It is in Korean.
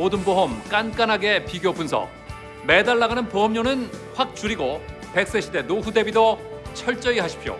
모든 보험 깐깐하게 비교 분석. 매달 나가는 보험료는 확 줄이고 100세 시대 노후 대비도 철저히 하십시오.